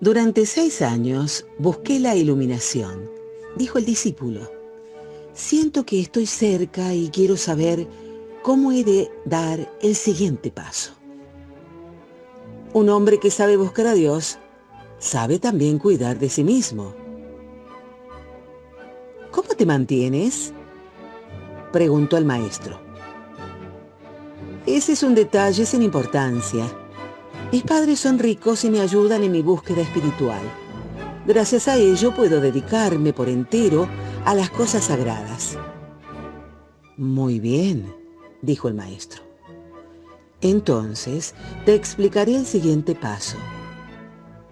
Durante seis años busqué la iluminación, dijo el discípulo. Siento que estoy cerca y quiero saber cómo he de dar el siguiente paso. Un hombre que sabe buscar a Dios sabe también cuidar de sí mismo. ¿Cómo te mantienes? preguntó el maestro. Ese es un detalle sin importancia. Mis padres son ricos y me ayudan en mi búsqueda espiritual. Gracias a ello puedo dedicarme por entero a las cosas sagradas. Muy bien, dijo el maestro. Entonces te explicaré el siguiente paso.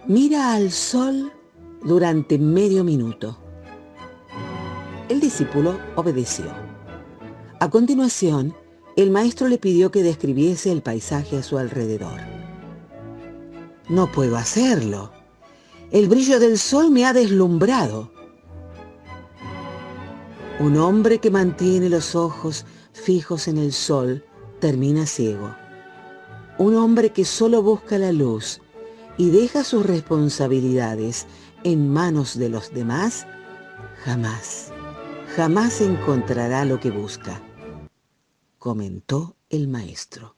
Mira al sol durante medio minuto. El discípulo obedeció. A continuación, el maestro le pidió que describiese el paisaje a su alrededor. No puedo hacerlo. El brillo del sol me ha deslumbrado. Un hombre que mantiene los ojos fijos en el sol termina ciego. Un hombre que solo busca la luz y deja sus responsabilidades en manos de los demás, jamás, jamás encontrará lo que busca, comentó el maestro.